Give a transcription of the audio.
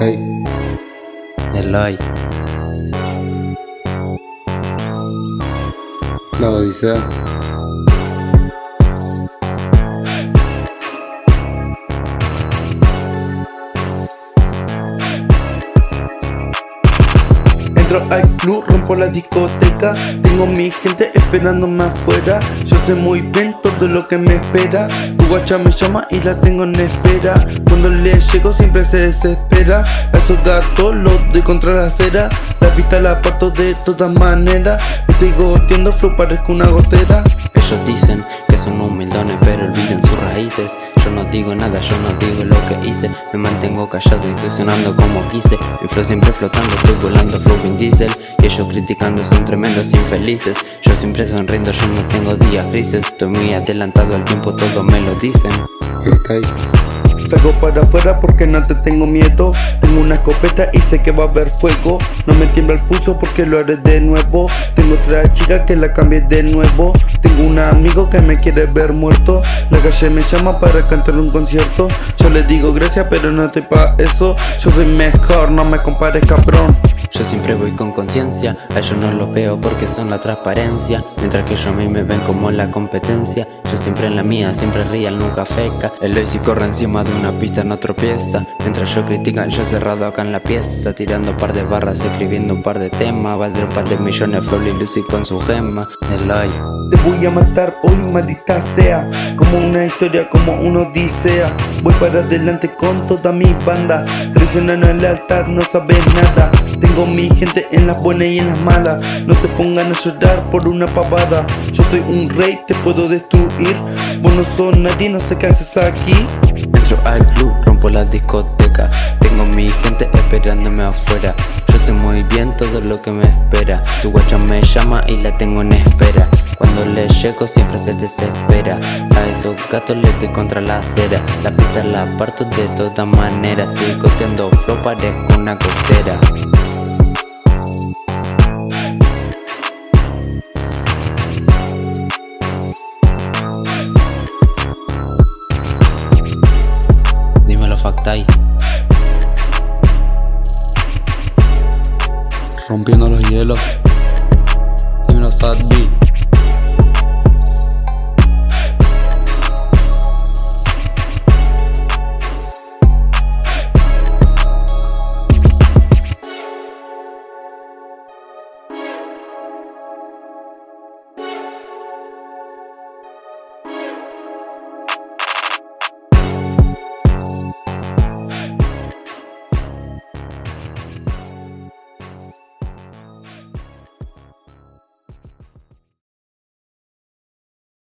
Ahí. Eloy. La Odisea. Entro al club, rompo la discoteca. Tengo mi gente esperándome afuera Yo sé muy bien todo lo que me espera. Tu guacha me llama y la tengo en espera. Cuando le llego siempre se desespera. A esos gatos los doy contra la acera. La pista la parto de todas maneras. Estoy goteando flow parezco una gotera. Ellos dicen que son humildones pero olviden sus raíces digo nada, yo no digo lo que hice. Me mantengo callado y estoy como quise. Mi flow siempre flotando, estoy volando flow Vin Diesel. Y ellos criticando son tremendos infelices. Yo siempre sonriendo, yo no tengo días grises. Estoy muy adelantado al tiempo, todos me lo dicen. Salgo para afuera porque no te tengo miedo. Tengo una escopeta y sé que va a haber fuego. No me tiembla el pulso porque lo haré de nuevo. Tengo otra chica que la cambié de nuevo. Tengo un amigo que me quiere ver muerto. La calle me llama para cantar un concierto. Yo le digo gracias pero no estoy pa' eso. Yo soy mejor, no me compares cabrón Yo siempre voy con conciencia, a ellos no los veo porque son la transparencia Mientras que ellos a mí me ven como la competencia. Yo siempre en la mía, siempre real, nunca feca. El hoy si corre encima de una pista no tropieza. Mientras yo critican, yo cerrado acá en la pieza Tirando un par de barras, escribiendo un par de temas. Valdré un par de millones, Flow y Lucy con su gema. Eloy Te voy a matar hoy, maldita sea. Como una historia, como una odisea Voy para adelante con toda mi banda. Traicionando el altar, no sabes nada. Tengo mi gente en las buenas y en las malas No se pongan a llorar por una pavada. Yo soy un rey, te puedo destruir. Vos no sos nadie, no sé qué haces aquí. Entro al club, rompo la discoteca. Tengo mi gente esperándome afuera. Yo sé muy bien todo lo que me espera. Tu guacha me llama y la tengo en espera Cuando le llego siempre se desespera. A esos gatos le doy contra la acera. La pista la parto de todas maneras Estoy coteando flow, parezco una gotera. Dímelo Factai. Rompiendo los hielos. Dímelo Sad B.